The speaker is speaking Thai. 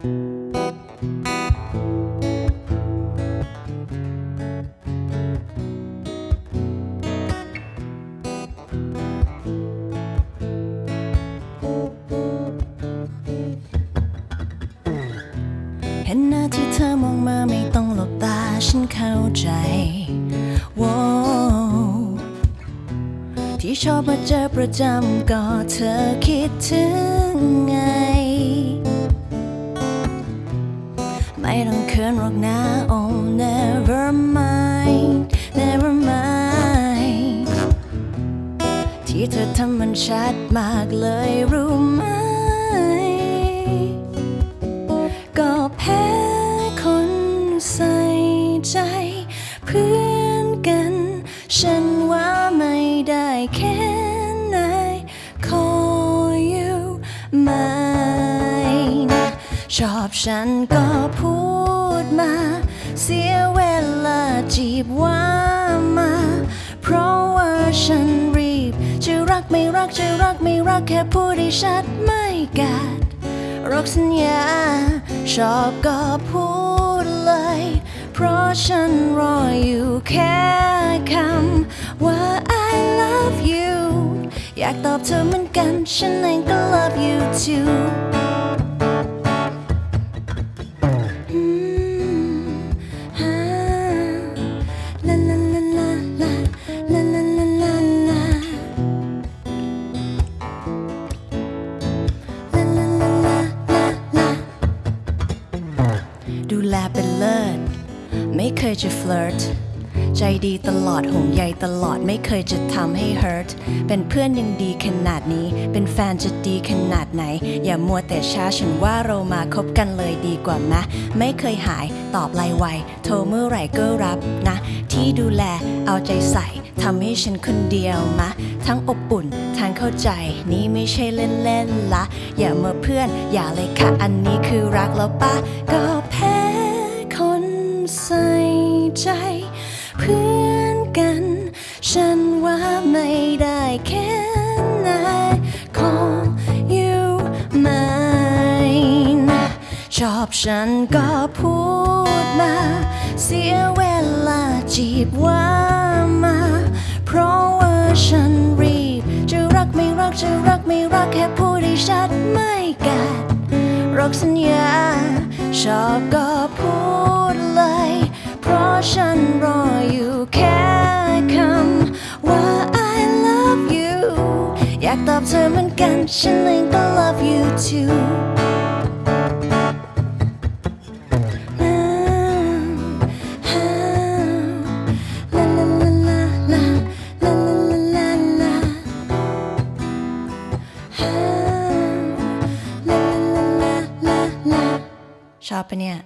เห็นหน้าที่เธอมองมาไม่ต้องหลบตาฉันเข้าใจว้ที่ชอบมาเจอประจำก็เธอคิดถึงไง ไม่ต้องเขินหรอกนะ oh never mind never mind ที่เธอทำมันชัดมากเลยรู้ไหม ก็แพ้คนใส่ใจ เพื่อนกัน ฉันว่าไม่ได้แค่ไหนขออยู่ไหมนะ ชอบฉันก็พูดมา เสียเวลาจีบว่ามา เพราะว่าฉันรีบ จะรักไม่รักจะรักไม่รักแค่พูดให้ชัดไม่กัดรักสัญญา ชอบก็พูดเลย เพราะฉันรออยู่แค่คำว่า I love you อยากตอบเธอเหมือนกัน ฉันเองก็ love you too ดูแลเป็นเลิศ ไม่เคยจะฟลิร์ตใจดีตลอดห่วงใยตลอดไม่เคยจะทำให้ hurt เป็นเพื่อนยังดีขนาดนี้ เป็นแฟนจะดีขนาดไหน อย่ามัวแต่ช้าฉันว่าเรามาคบกันเลยดีกว่ามะไม่เคยหายตอบไลน์ไวโทรเมื่อไหร่ก็รับนะ ที่ดูแลเอาใจใส่ทำให้ฉันคนเดียวมะ ทั้งอบอุ่นทั้งเข้าใจ นี่ไม่ใช่เล่นๆละอย่ามาเพื่อน อย่าเลยค่ะอันนี้คือรักแล้วปะก็แพ้ ใส่ใจ เพื่อนกัน ฉันว่าไม่ได้แค่ไหนขออยู่ไหมนะชอบฉันก็พูดมา เสียเวลาจีบว่ามา เพราะว่าฉันรีบ จะรักไม่รักจะรักไม่รักแค่พูดให้ชัดไม่กัดรักสัญญาชอบก็พูด ฉันรออยู่แค่คำว่า I love you อยากตอบเธอเหมือนกัน ฉันเองก็ love you too ชอบปะเนี่ย